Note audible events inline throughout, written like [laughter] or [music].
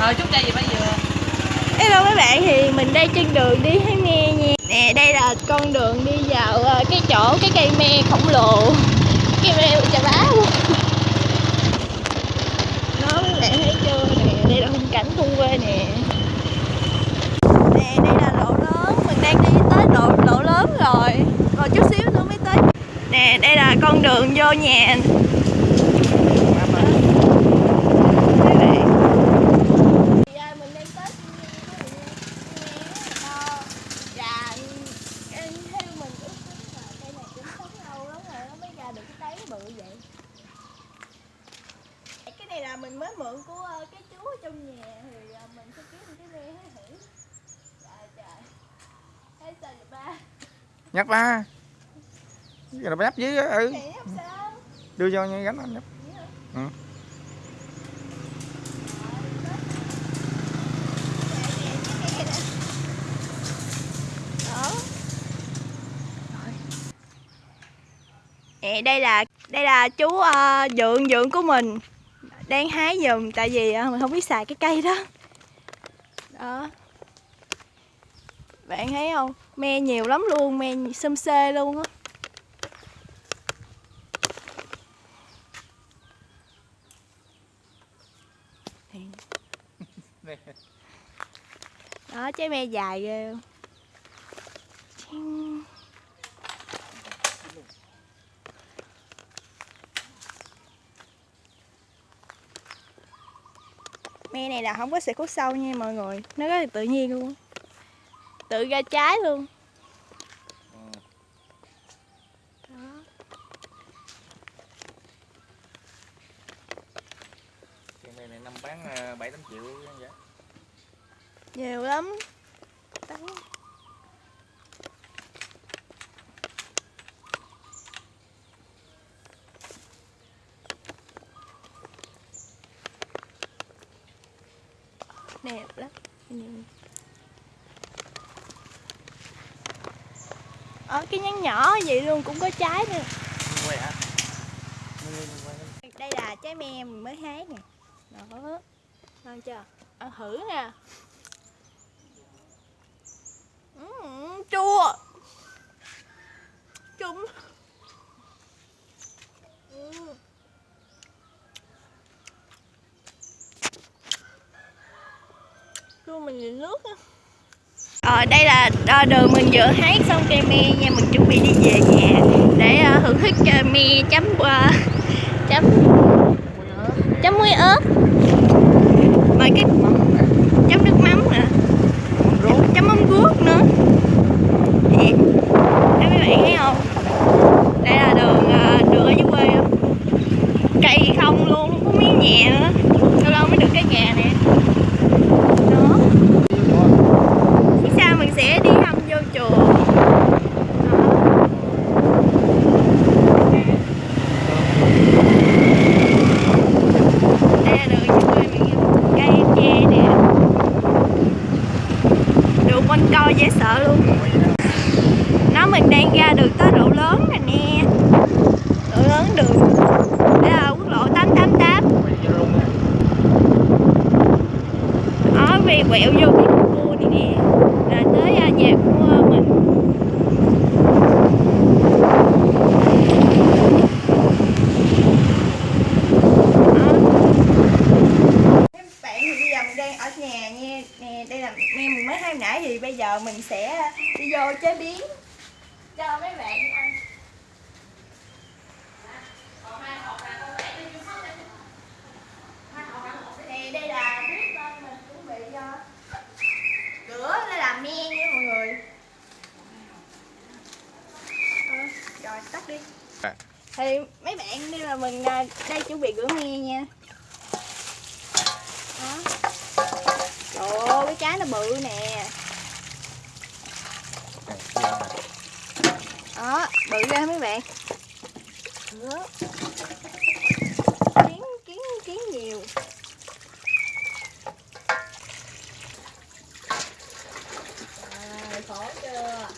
Ờ chút cây gì bây giờ Hello mấy bạn thì mình đang trên đường đi Thái nghe nha. Nè đây là con đường đi vào ờ, cái chỗ cái cây me khổng lồ. Cây me chà bá luôn Đó mấy bạn thấy chưa? Nè Đây là khung cảnh thu quê nè. Nè đây là lộ lớn. Mình đang đi tới lộ, lộ lớn rồi. Còn chút xíu nữa mới tới. Nè đây là con đường vô nhà Mấy bạn thì à, mình đang tới Thiên Nhiên đó mọi người nha. Ờ, và em theo mình ước tính là cây này cũng sống lâu lắm rồi nó mới ra được cái tấy bự vậy cái mượn của ờ, cái chú ở trong nhà thì ờ, mình sẽ kiếm cái me hái hữu trời trời thấy sao vậy ba? Nhấp ba. Giờ là nhấp dưới á, ừ. Đưa vô như gánh anh nhấp Vậy hả? Ừ. Đó. Nè, đây là đây là chú uh, dượng dượng của mình đang hái dùm, tại vì ờ, mình không biết xài cái cây đó. Đó. Bạn thấy không? Me nhiều lắm luôn, me xum xê luôn á. Đó, trái me dài ghê luôn. Me này là không có xịt hút sâu nha mọi người. Nó rất là tự nhiên luôn tự ra trái luôn. Bán ờ, bảy tám triệu vậy nhiều lắm. Tấn. Đẹp lắm. Ở cái nhánh nhỏ vậy luôn cũng có trái nữa. Đây là trái me mình mới hái nè. Đó. Ngon chưa? Ăn thử nè. Ừm, chua. Chung chua mình nhìn nước á. Ờ, đây là ờ, đường mình vừa hái xong cây me nha mình chuẩn bị đi về nhà để ờ, thưởng thức uh, me chấm ờ, chấm chấm muối ớt. Và cái chấm nước mắm nữa chấm mắm ruốc nữa. Đó mấy bạn thấy không? Đây là đường đường ở dưới quê không? Cây không luôn không có miếng nhà nữa lâu lâu mới được cái nhà nè đó phía sau mình sẽ đi thăm vô chùa Đó. đây là đường dưới quê mình cây tre nè đường quanh co dễ sợ luôn nó mình đang ra đường tới độ lớn rồi nè độ lớn đường. Đây là quốc lộ 888 Quay vô luôn nè. ở vì quẹo vô cái cua này nè. Là tới à, nhà của mình. Đó. Các bạn thì bây giờ mình đang ở nhà nha. Nè đây là me mình mới hai nãy thì bây giờ mình sẽ đi vô chế biến. Cho mấy bạn ăn thì đây là bếp bên mình chuẩn bị cho rửa để làm me nha mọi người. Ờ, rồi tắt đi. À. thì mấy bạn đây là mình à, đây chuẩn bị rửa me nha. Đó. Trời ơi cái trái nó bự nè. Đó bự ra mấy bạn? Rửa kiến kiến kiến nhiều Rồi, khổ chưa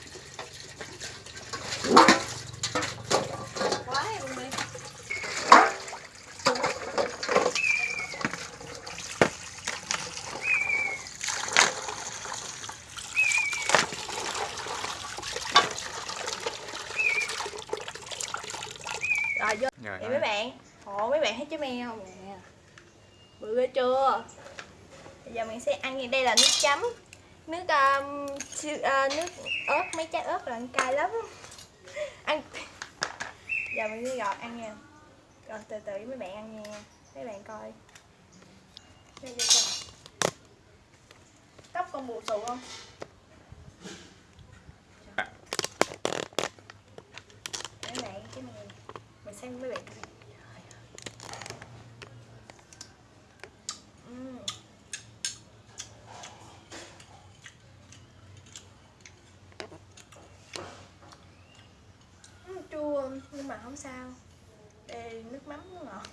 quá luôn đi rồi thì thôi. mấy bạn ồ mấy bạn thấy trái mèo nè bự ghê chưa? Bây giờ mình sẽ ăn như đây là nước chấm. Nước um, siêu- uh, à, nước ớt mấy trái ớt là ăn cay lắm. [laughs] Ăn. Giờ mình đi gọt ăn nha. Rồi từ từ với mấy bạn ăn nha. Mấy bạn coi. Đây đây đây. tóc con bù xù không mấy bạn cái này mình xem mấy bạn coi Ừm. Ừm, chua nhưng mà không sao. Đây nước mắm nó ngọt.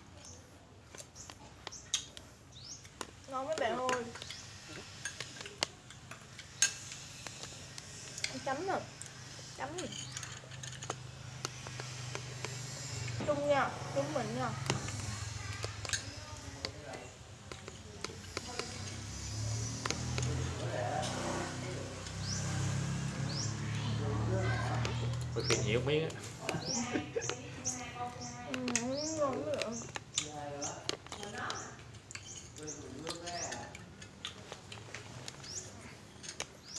Ngon mấy bạn ơi. Chấm rồi chấm rồi chung nha, chung mình nha. Có khi nhiều miếng á. Ừm, ngon mấy bạn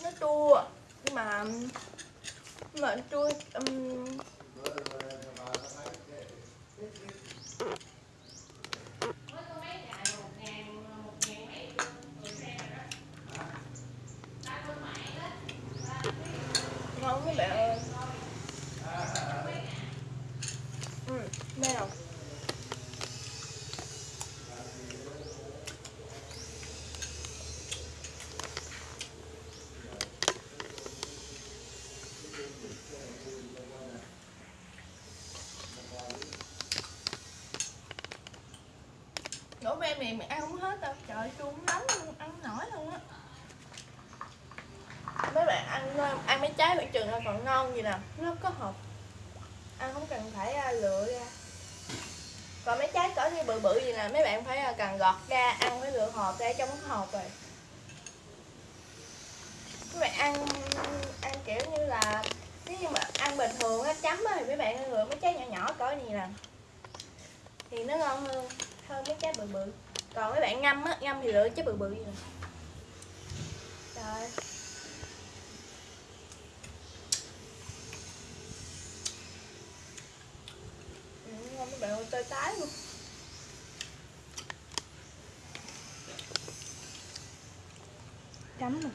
nó chua nhưng mà nhưng mà chua um, ngon mấy bạn ơi ừ, đây nào Đổ mày ăn không hết đâu. Trời chung chua lắm luôn, ăn nổi luôn á. Mấy bạn ăn ăn mấy trái bạn chừng là còn ngon gì nè Nó có hộp. Ăn không cần phải à, lựa ra. Còn mấy trái cỡ như bự bự gì nè Mấy bạn phải à, cần gọt ra Ăn phải lựa hộp ra trong cái hộp rồi. Mấy bạn ăn ăn kiểu như là Nếu như mà ăn bình thường á chấm á Thì mấy bạn lựa mấy trái nhỏ nhỏ cỡ gì nè. Thì nó ngon hơn hơn mấy trái bự bự còn mấy bạn ngâm á ngâm thì lựa chứ bự bự gì nè rồi ừ, ngon mấy bạn ơi tơi tái luôn. Chấm Rồi,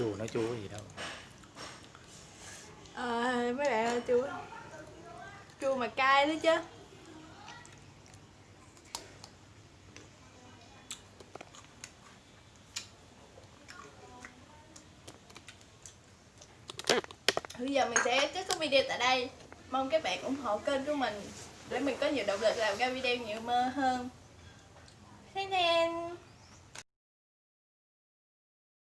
chua nó chua gì đâu. À, mấy bạn ơi chua chua mà cay nữa chứ. Bây giờ mình sẽ kết thúc video tại đây. Mong các bạn ủng hộ kênh của mình để mình có nhiều động lực làm ra video nhiều mơ hơn. Xin nên